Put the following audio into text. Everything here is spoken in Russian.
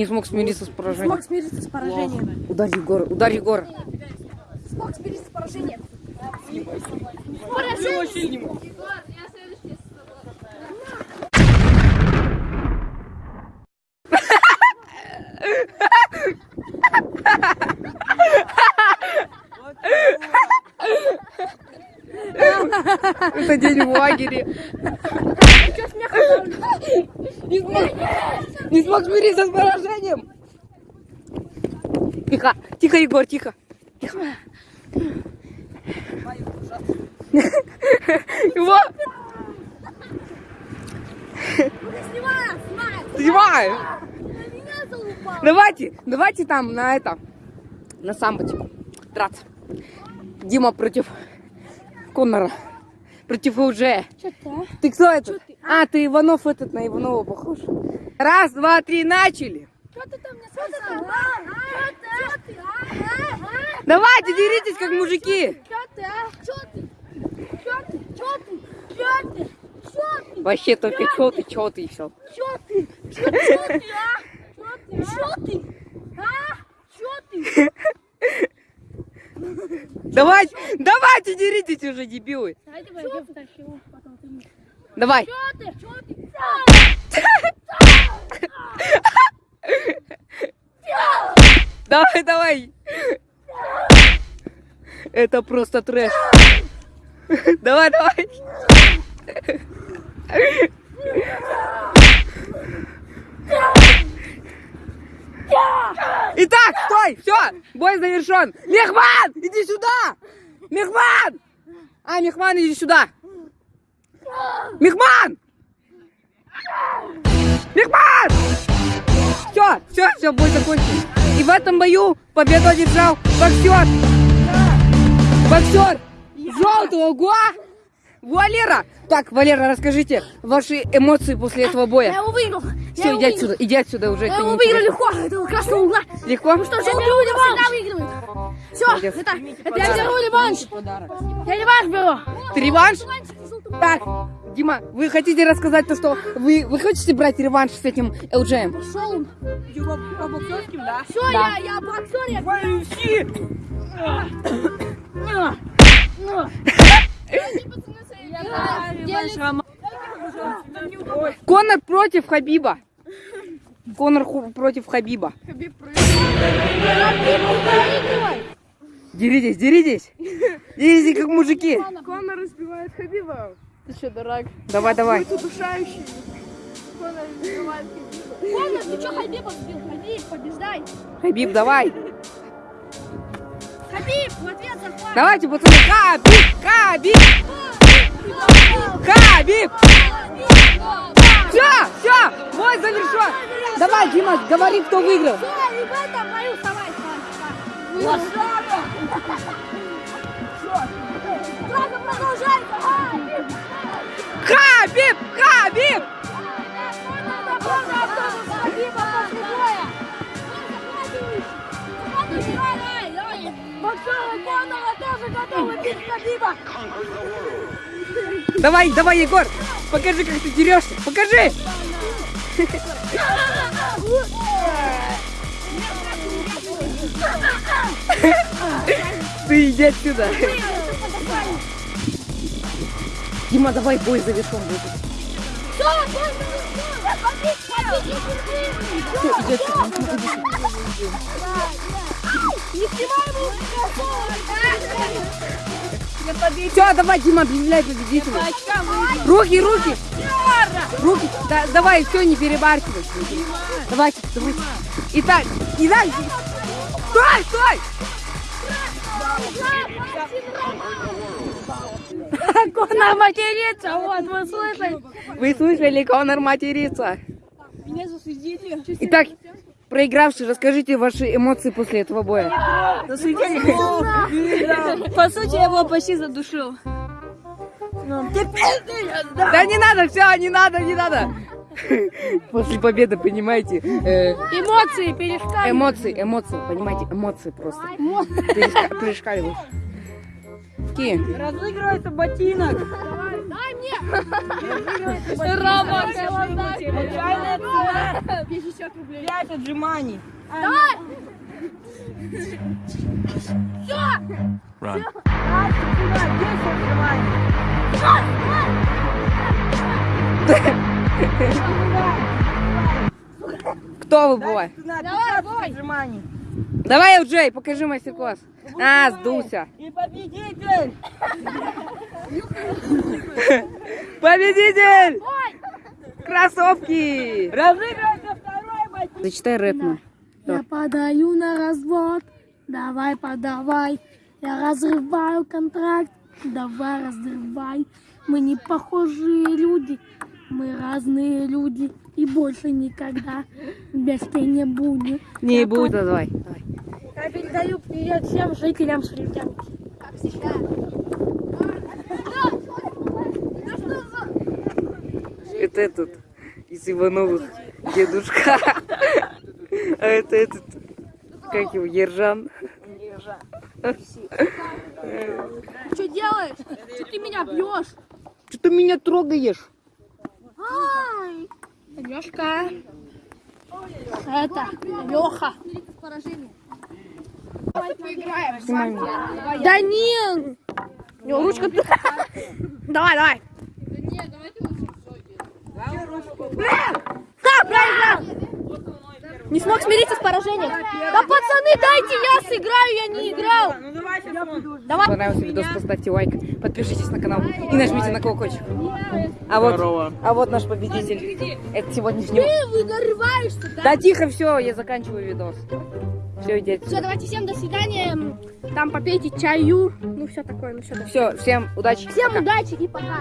Не смог смириться с поражением. Смог смириться с поражением. Ударь Егора, ударь Егора. Смог смириться с поражением. Это день в лагере. Не смог, не смог смириться с поражением. Тихо, тихо, Егор, тихо. Тихо. Его Снимай. Давайте, давайте там на это, на самбо, типа, драться. Дима против Коннора, против УЖ. Что ты, а? Ты кто этот? А, ты Иванов этот, на Иванова похож. Раз, два, три, начали. Что ты там мне сказал? Что ты, а? Давайте, деритесь, как мужики. Что ты, а? Что ты? Что ты? Что ты? Что ты? Что ты? Вообще только чё ты, чё ты и все. Что ты? Что ты, а? Что ты? А? Что ты? Давайте, давайте, деритесь уже, дебилы. Давай, давай, я втащу, потом ты мне. Давай. Что ты? Что ты? Давай, давай. Это просто трэш. Давай, давай. Итак, стой, все, бой завершен. Мехман, иди сюда. Мехман. А, Мехман, иди сюда. Мехман. Мехман. Все, все, все, бой закончен. И в этом бою победу одержал боксер. Боксер желтого гуа. Валера. Так, Валера, расскажите ваши эмоции после этого Я боя. его выиграл. Все, Я его иди выиграл. отсюда, иди отсюда уже. Я выиграл легко. Этого красного угла. Легко? Ну что, желтый угол всегда выигрывает. Все, Молодец. это, это я беру реванш. Я реванш беру. Ты реванш? Так, Дима, вы хотите рассказать то, что вы, вы хотите брать реванш с этим ЛЖМ? Пошел он. По боксерским, да? Все, Да. я, я боксер, я... UFC! Ну. Конор против Хабиба. Конор против Хабиба. Деритесь, деритесь. Деритесь, как мужики. Конор разбивает Хабиба. Ты что, дурак? Давай, давай. Удушающий. Конор разбивает Хабиба. Конор, ты что Хабиба сбил? Хабиб, побеждай. Хабиб, давай. Хабиб, в ответ захват. Давайте, пацаны. Хабиб, Хабиб, Хабиб. Все, все, бой завершен. Давай, Дима, говори, кто выиграл. Все, этом бою вставай, вставай. Драка продолжается. Хабиб. Хабиб. Боксеры Конора тоже готовы бить Хабиба. Давай, давай, Егор, покажи, как ты дерешься. Покажи. Ты иди отсюда. Дима, давай бой завершен будет. Все, иди отсюда. Не снимай его. Все, давай, Дима, объявляй победителя. Руки, руки. Руки. Да, давай, все, не перебаркивай. Давайте, давайте. Итак, итак. Стой, стой. Конор матерится, вот, вы слышали? Вы слышали, Конор матерится. Меня засудили. Итак, проигравший, расскажите ваши эмоции после этого боя. По сути, я его почти задушил. Да не надо, все, не надо, не надо. После победы, понимаете, э, Эмоции перешкали. эмоции, эмоции, понимаете, эмоции просто. Переска- Перешкаливают. Какие? Разыгрывается ботинок. Дай мне. Рома, Случайная цена 50 рублей. 5 отжиманий. Run. 10 отжиманий. Кто выбывает? Давай, 15 бой. отжиманий. Давай, Джей, покажи мастер-класс. А, сдулся. И победитель! Победитель! Кроссовки! Разыгрывается Зачитай рэп нам. Я подаю на развод, давай подавай. Я разрываю контракт, давай разрывай. Мы не похожие люди, мы разные люди. И больше никогда вместе не будем. Не буду, давай. давай. Я передаю привет всем жителям Шрифтянки. Как всегда. Это этот из Ивановых дедушка. А это этот, как его, Ержан. Что делаешь? Что ты меня бьешь? Что ты меня трогаешь? Ай. Лешка. Это Леха. Поражение. Да не! Не, ручка. Давай, давай. Да, проиграл! Не смог смириться с поражением. Да пацаны, дайте я сыграю, я не играл. Ну давай. Давай. Понравился видос, поставьте лайк, подпишитесь на канал и нажмите на колокольчик. А вот, а вот наш победитель. Это сегодняшний. Ты нарываешься, да? Да тихо, все, я заканчиваю видос. Все, идите. Все, давайте всем до свидания. Там попейте чаю. Ну, все такое, ну все такое. Все, всем удачи. Всем пока. удачи и пока.